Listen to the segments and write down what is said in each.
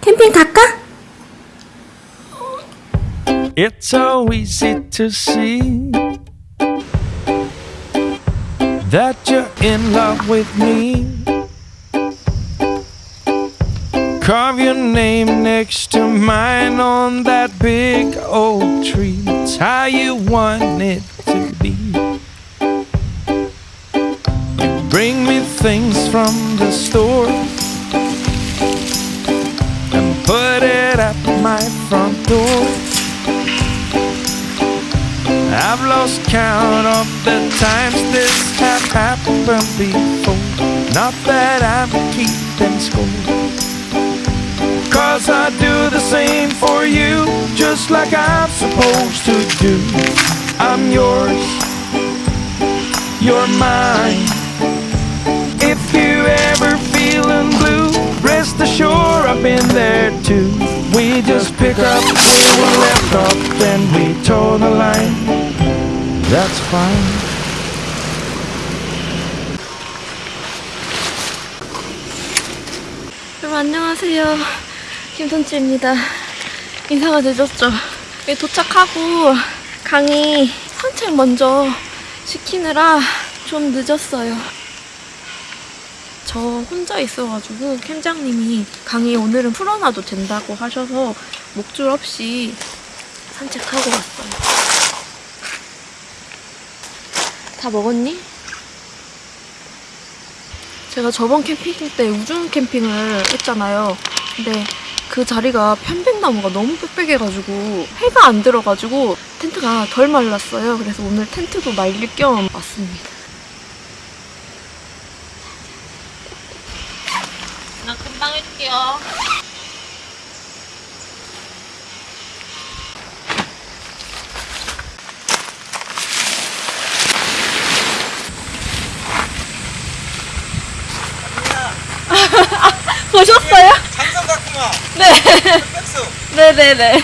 캠핑 갈까? It's so easy to see that you're in love with me. Carve your name next to mine Things from the store and put it at my front door. I've lost count of the times this have happened before. Not that I'm keeping score. Cause I do the same for you, just like I'm supposed to do. I'm yours, you're mine. If you ever feeling blue, rest assured I've been there too. We just pick up where we left off, then we toe the line. That's fine. 여러분 안녕하세요 김선치입니다 인사가 늦었죠 도착하고 강의 산책 먼저 시키느라 좀 늦었어요 저 혼자 있어가지고 캠장님이 강의 오늘은 풀어놔도 된다고 하셔서 목줄 없이 산책하고 왔어요 다 먹었니? 제가 저번 캠핑 때 우중 캠핑을 했잖아요. 근데 그 자리가 편백나무가 너무 빽빽해가지고 해가 안 들어가지고 텐트가 덜 말랐어요. 그래서 오늘 텐트도 말릴 겸 왔습니다. 나 금방 할게요. 보셨어요? 장성 같구만. 네. 백수. 네네네.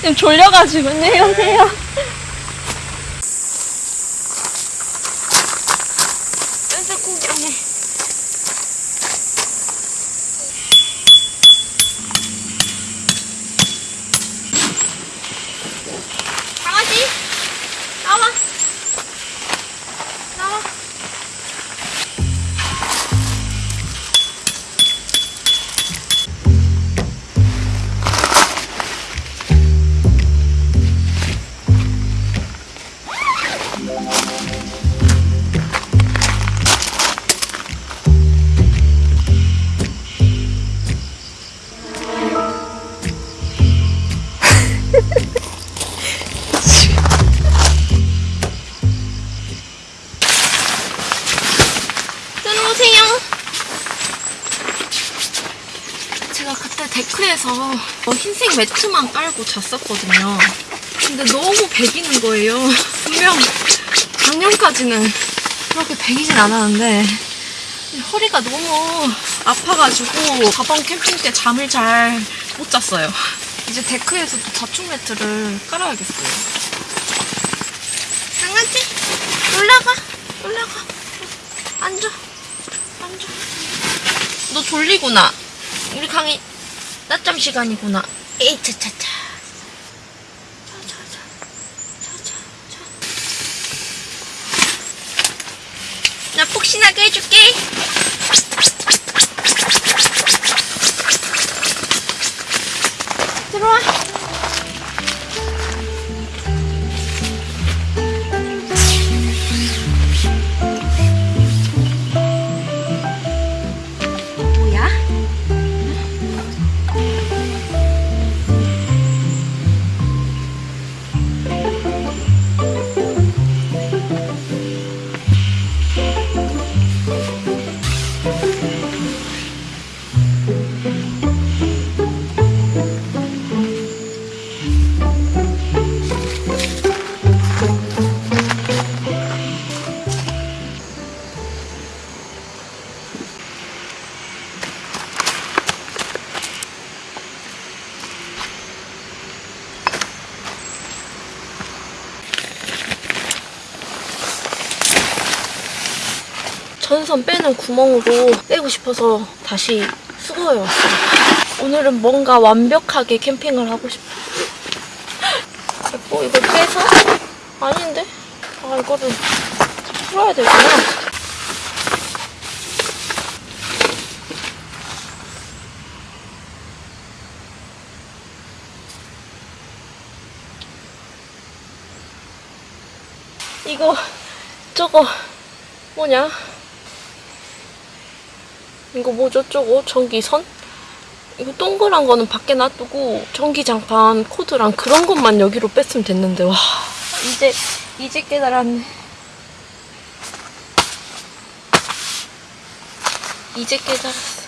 지금 졸려가지고 안녕히 세요 매트만 깔고 잤었거든요. 근데 너무 배기는 거예요. 분명 작년까지는 그렇게 배기진 않았는데 허리가 너무 아파가지고 저번 캠핑 때 잠을 잘 못 잤어요. 이제 데크에서 도 자충 매트를 깔아야겠어요. 강아지 올라가 올라가 앉아 앉아 너 졸리구나 우리 강이 낮잠 시간이구나 에이 차차차. 자자자 자자자 나 폭신하게 해줄게. 들어와 전선 빼는 구멍으로 빼고 싶어서 다시 수거해 왔어요. 오늘은 뭔가 완벽하게 캠핑을 하고 싶어. 됐고 이걸 빼서 아닌데? 아 이거를 풀어야 되구나. 이거 저거 뭐냐? 이거 뭐죠? 저거 전기선? 이거 동그란 거는 밖에 놔두고 전기장판 코드랑 그런 것만 여기로 뺐으면 됐는데 와 이제 이제 깨달았네. 이제 깨달았어.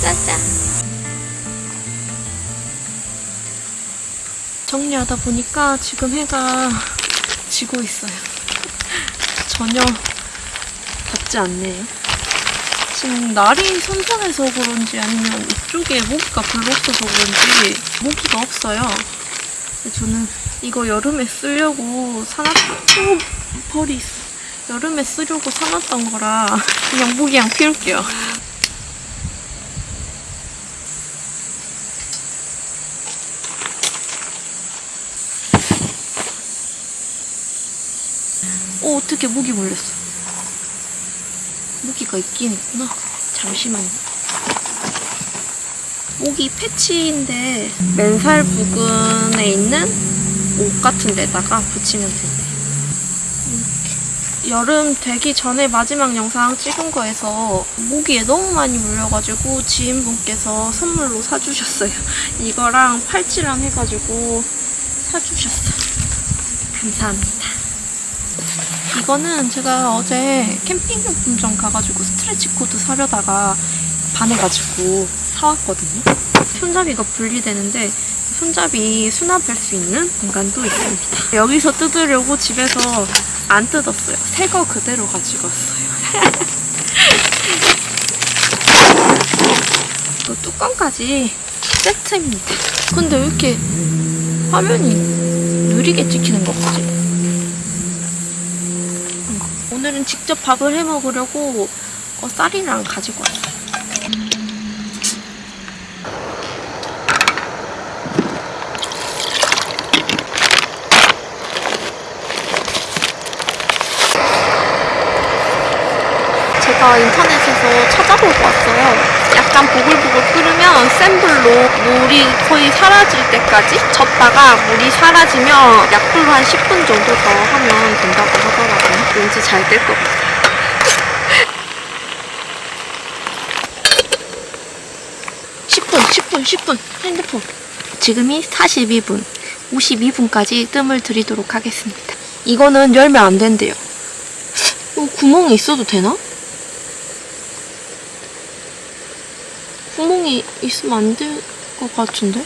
짜잔. 정리하다 보니까 지금 해가 지고 있어요. 전혀 덥지 않네요. 지금 날이 선선해서 그런지 아니면 이쪽에 모기가 별로 없어서 그런지 모기가 없어요. 저는 이거 여름에 쓰려고 사놨던 오, 벌이 있어. 여름에 쓰려고 사놨던 거라 그냥 모기향 피울게요. 어, 어떻게 모기 물렸어? 모기가 있긴 있구나. 잠시만요. 모기 패치인데 맨살 부근에 있는 옷 같은 데다가 붙이면. 이렇게. 여름 되기 전에 마지막 영상 찍은 거에서 모기에 너무 많이 물려가지고 지인분께서 선물로 사주셨어요. 이거랑 팔찌랑 해가지고 사주셨어요. 감사합니다. 이거는 제가 어제 캠핑용품점 가가지고 stretch cord 사려다가 반해가지고 사왔거든요. 손잡이가 분리되는데 손잡이 수납할 수 있는 공간도 있습니다. 여기서 뜯으려고 집에서 안 뜯었어요. 새 거 그대로 가지고 왔어요. 그 뚜껑까지 세트입니다. 근데 왜 이렇게 화면이 느리게 찍히는 거 같지? 오늘은 직접 밥을 해 먹으려고 어, 쌀이랑 가지고 왔어요. 제가 인터넷에서 찾아보고 왔어요. 약간 보글보글 끓으면 센 불로 물이 거의 사라질 때까지 젓다가 물이 사라지면 약불로 한 10분 정도 더 하면 된다고 잘 될 것 같아요. (10분) (10분) (10분) 핸드폰 지금이 42분 52분까지 뜸을 들이도록 하겠습니다 이거는 열면 안 된대요 어, 구멍이 있어도 되나? 구멍이 있으면 안 될 것 같은데?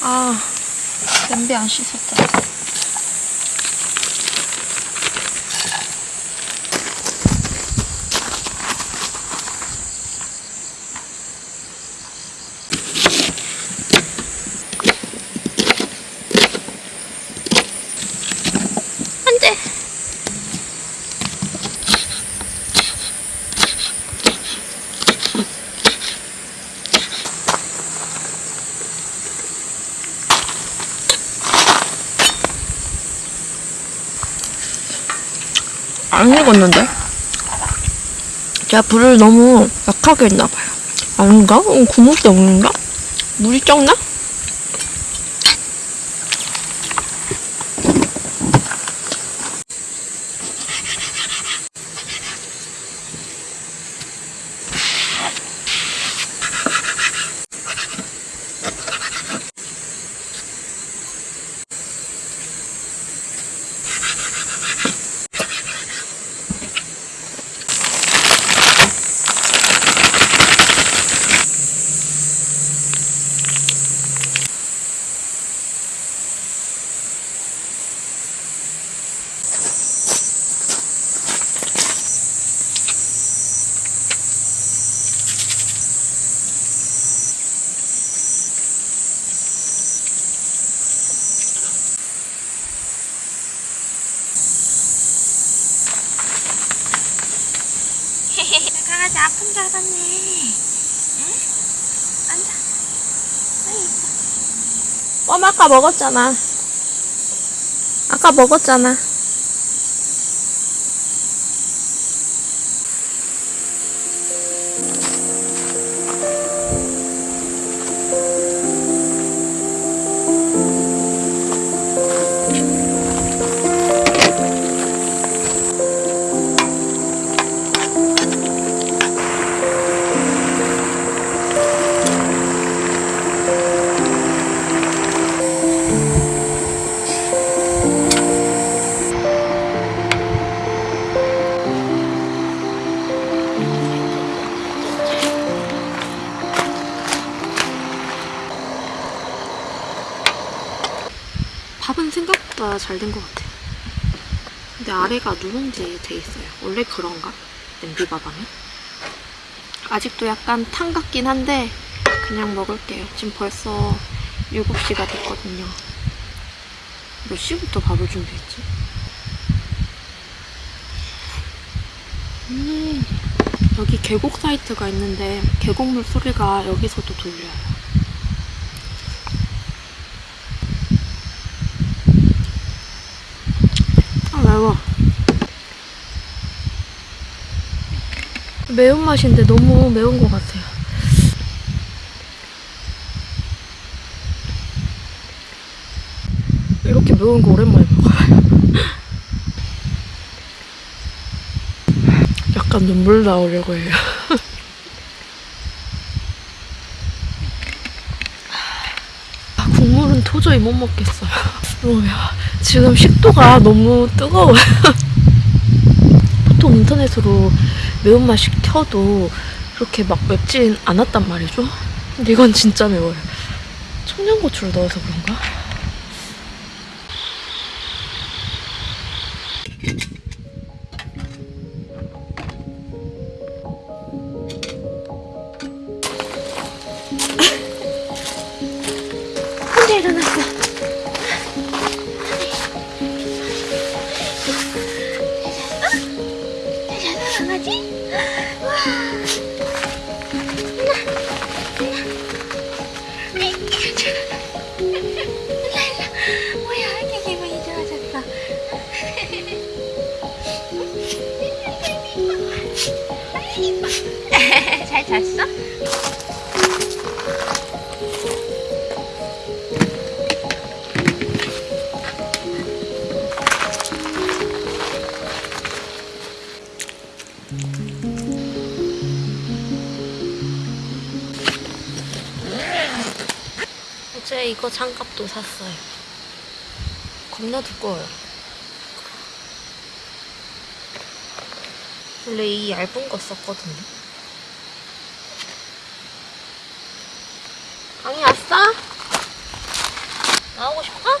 아, 냄비 안 씻었다. 안 익었는데? 제가 불을 너무 약하게 했나봐요. 아닌가? 어, 구멍 때문인가? 물이 적나? 아픈 줄 알았네. 응? 앉아. 껌 아까 먹었잖아. 아까 먹었잖아. 다 잘 된 것 같아요. 근데 아래가 누룽지 돼 있어요. 원래 그런가? 냄비밥하면? 아직도 약간 탕 같긴 한데 그냥 먹을게요. 지금 벌써 7시가 됐거든요. 몇 시부터 밥을 준비했지? 음, 여기 계곡 사이트가 있는데 계곡물 소리가 여기서도 들려요. 아 매워 매운맛인데 너무 매운 것 같아요. 이렇게 매운 거 오랜만에 먹어요. 약간 눈물 나오려고 해요. 아, 국물은 도저히 못 먹겠어요. 뭐야 지금 식도가 너무 뜨거워요. 보통 인터넷으로 매운맛 시켜도 그렇게 막 맵진 않았단 말이죠. 근데 이건 진짜 매워요. 청양고추를 넣어서 그런가? 이거 장갑도 샀어요. 겁나 두꺼워요. 원래 이 얇은 거 썼거든요. 강이 왔어? 나오고 싶어?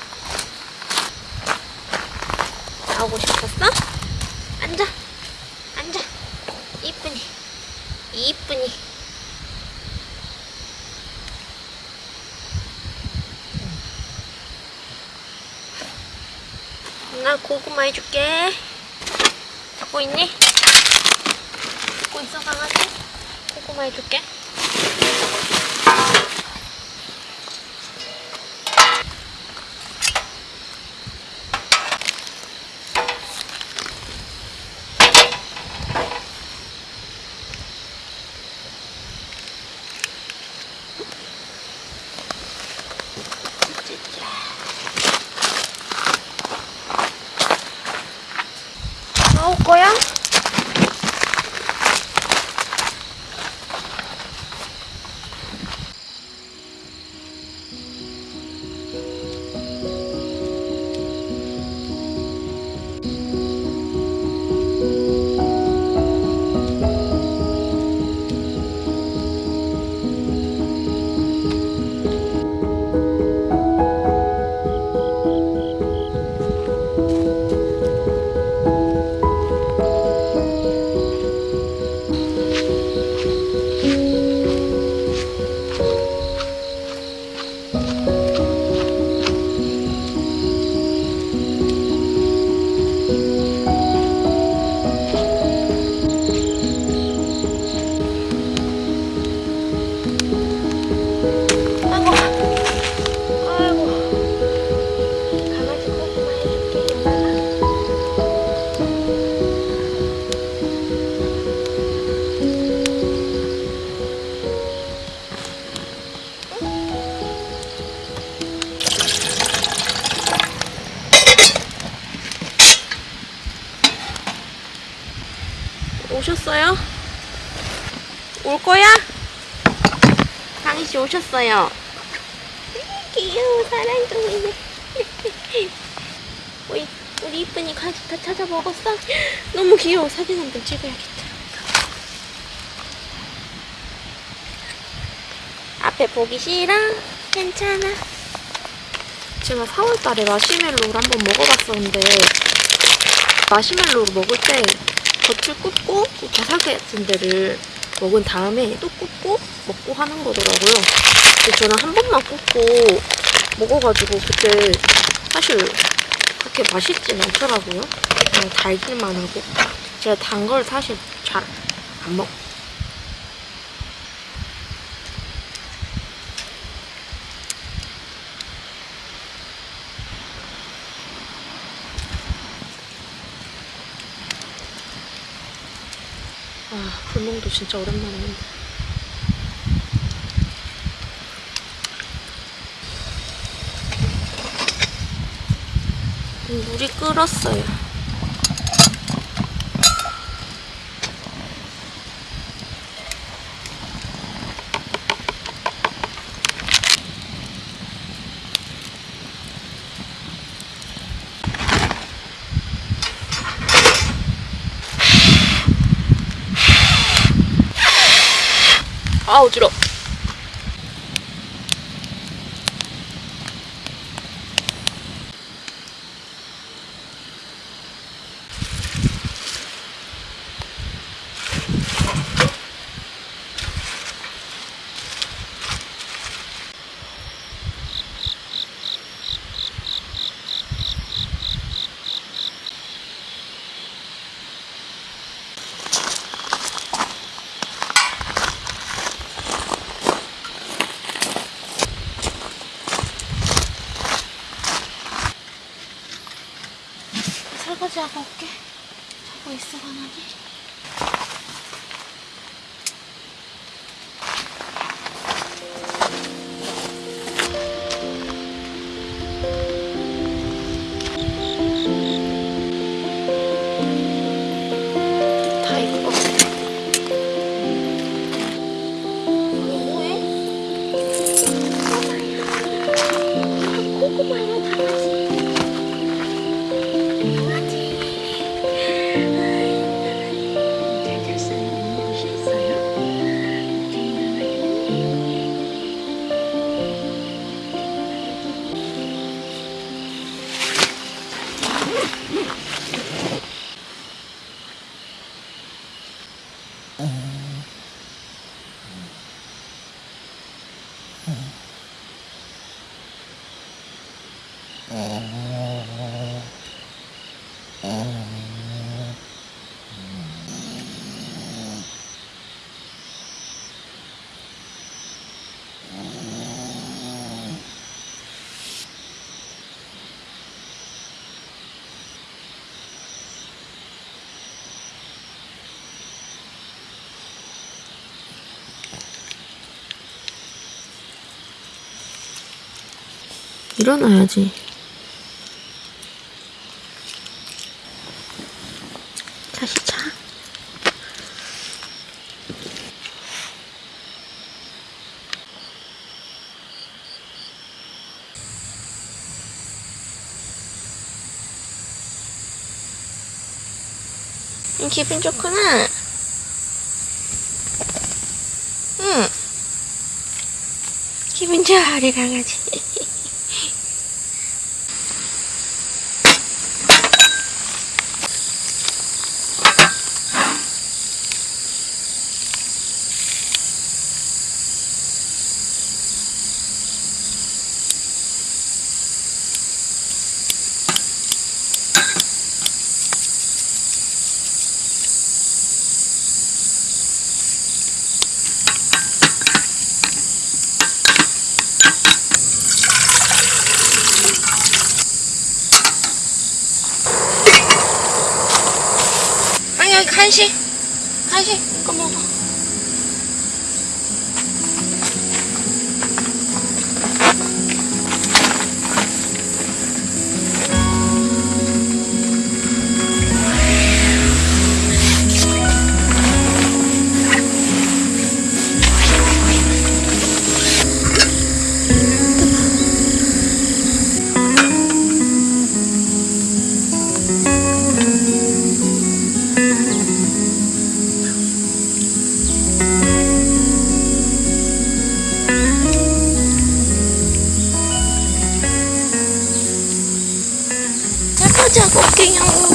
나오고 싶었어? 앉아. 앉아. 이쁘니. 이쁘니. 나 고구마 해줄게. 잡고 있니? 잡고 있어, 강아지? 고구마 해줄게. 오셨어요. 귀여워 사랑 중이네. 우리 우리 이쁜이 간식 다 찾아 먹었어? 너무 귀여워 사진 한번 찍어야겠다. 앞에 보기 싫어? 괜찮아. 제가 4월달에 마시멜로를 한번 먹어봤었는데 마시멜로를 먹을 때 겉을 굽고 바삭 같은 데를 먹은 다음에 또 굽고 먹고 하는 거더라고요. 저는 한 번만 굽고 먹어가지고 그때 사실 그렇게 맛있진 않더라고요. 그냥 달길만 하고 제가 단 걸 사실 잘 안 먹. 아, 불멍도 진짜 오랜만에. 음, 물이 끓었어요. trabajo. 일어나야지. 기분 좋구나. 응. 기분 좋아, 우리 강아지. 아니 여기 간식 com quem ela